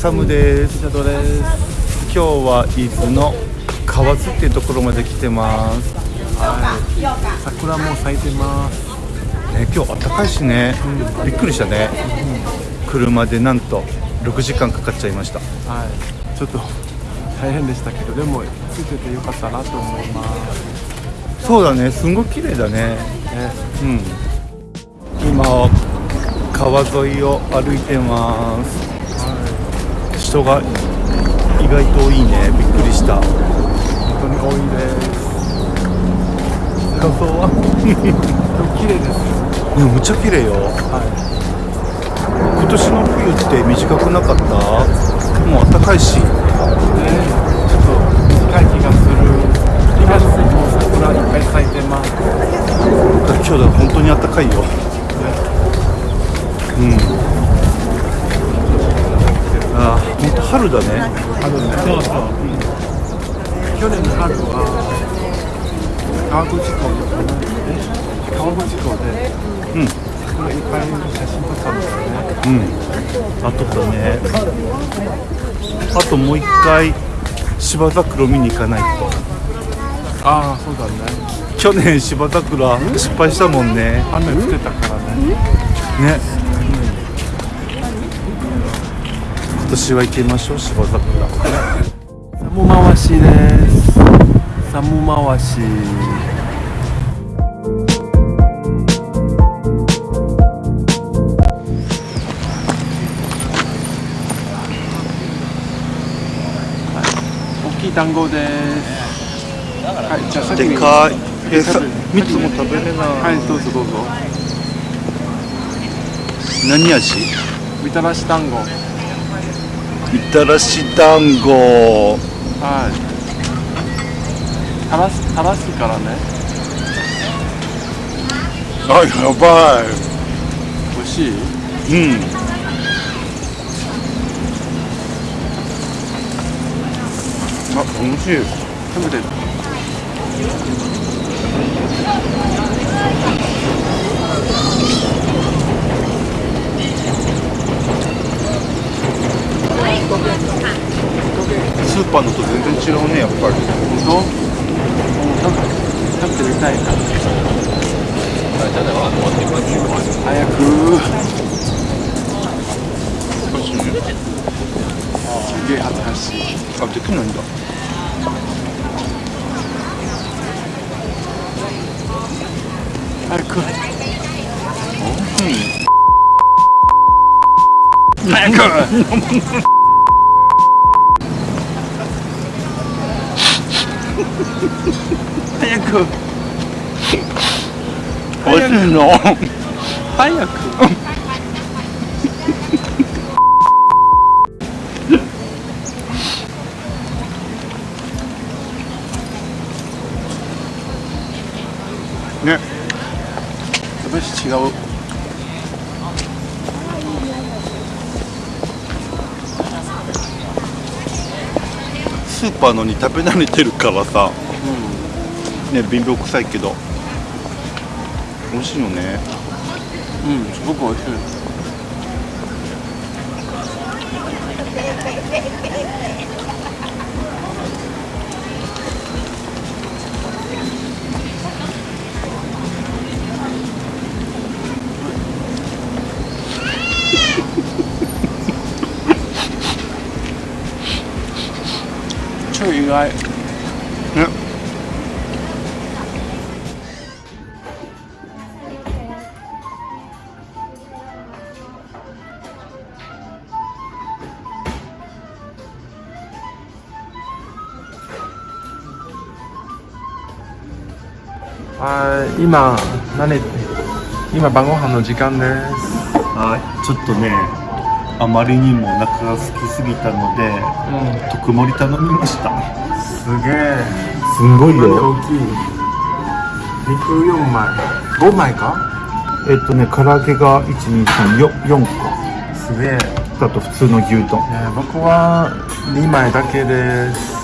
サムです。シャドです今日は伊豆の河津っていうところまで来てます。はい。桜も咲いてます。ね今日暖かいしね、びっくりしたね、車でなんと6時間かかっちゃいました。はい。ちょっと大変でしたけどでもついててよかったなと思います。そうだね。すんごい綺麗だね。ね。うん。今川沿いを歩いてます。は人が意外と多いね。びっくりした。い本当に多いです。感想は。綺麗ですねむっちゃ綺麗よ。は今年の冬って短くなかった？もう暖かいし。いねちょっと短い気がする。今もう桜いっぱい咲いてます。今日だ本当に暖かいようんあー本当春だね。あるね。そうそう、去年の春は川口湖のえ川口湖でうん。桜いっぱい写真撮ったんですよね。うん。あとだねあともう一回芝桜見に行かないと。ああそうだね。去年芝桜失敗したもんね。雨降ってたからね。ね年は行ってみましょう芝桜サム回しですサム回し大きい団子ですはい。じゃあ先にでかいえさ食べる3つも食べれない、はいどうぞどう。ぞ何味？みたらし団子。みたらし団子。はい。垂らす垂らすからね。あやば美味しいい？うん。あ美味しい。食べてスーパーのと全然違うねやっぱり本当食べ食べてみたいな早くすげえ恥ずかしいあできないんだ早く早く早く。美味しいの早く。ね。私違うスーパーのに食べ慣れてるからさ。ね貧乏くさいけど。美味しいよね。うん、うん、すごく美味しい超意外。ね。はい、今、何、今晩ご飯の時間です。はい。ちょっとねあまりにもお腹が空きすぎたのでうん、特盛り頼みましたすげえ。すんごい大きい。肉4枚。5枚か？えっとね唐揚げが1234個すげえ。あと普通の牛丼えー僕は2枚だけです。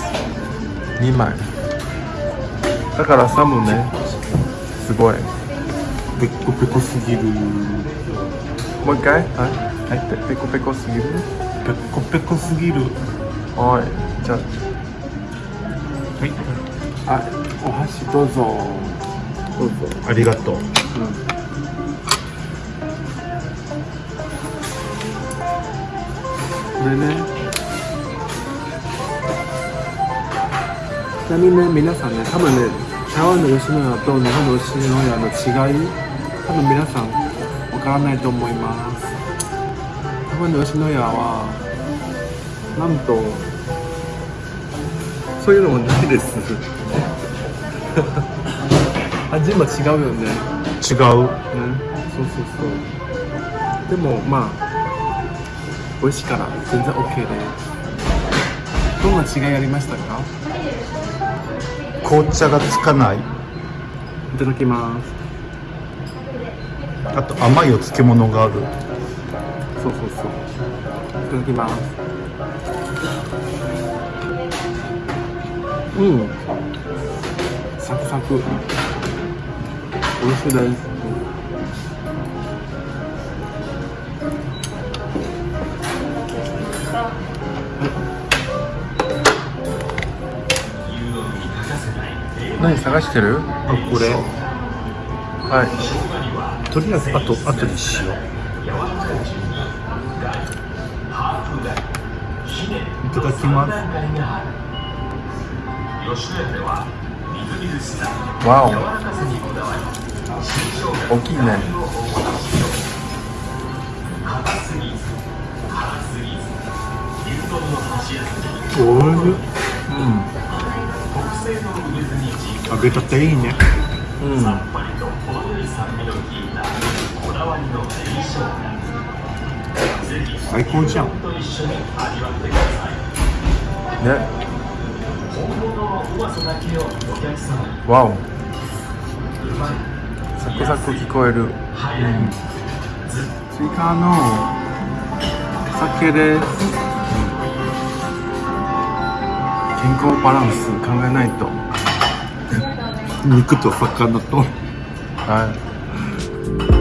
2枚。だからサムね。すごい。ペッコペコすぎるもう一回？はい。はい、ペペコペコすぎる？ペコペコすぎる。はいじゃはい。ああお箸どうぞ。どうぞ。ありがとう。これねちなみにね皆さんね多分ね台湾の吉野家と日本の吉野家の違い多分皆さんわからないと思います台湾の吉野家はなんとそういうのもないです。味も違うよね。違う。ね、そうそうそう。でもまあ美味しいから全然 OK で。すどんな違いありましたか？紅茶がつかない。いただきます。あと甘いお漬物があるいただきますうんサクサク美味しいです何探してる？あこれ。はい。とりあえずあと後にしようただきます。わお。大きいねおいしい。うん揚げたてい。いねうん最高じゃんわおサクサク聞こえる、うん、追加の酒です、健康バランス考えないと。肉と魚と。はい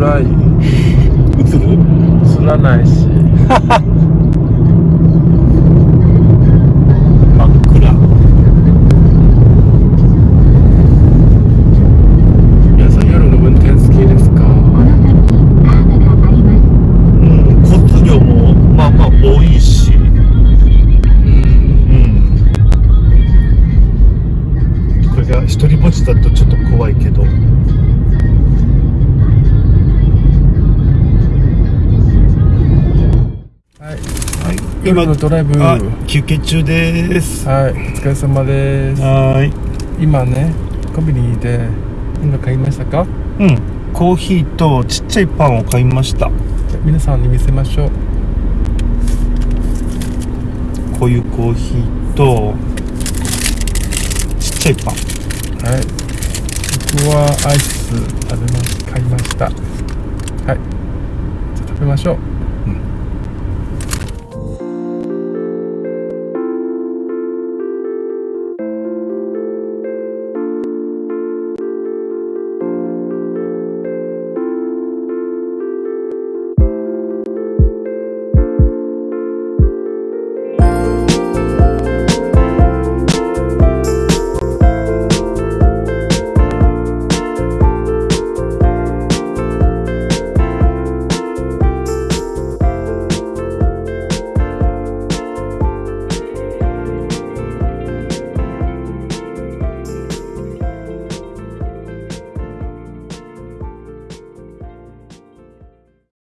暗い。映る？映らないし。はい夜のドライブ。休憩中です。お疲れ様です。はーい。今ねコンビニで何か買いましたか？うん。コーヒーとちっちゃいパンを買いました。皆さんに見せましょう。こういうコーヒーとちっちゃいパン。はい。僕はアイス食べま買いました。はい。じゃあ食べましょう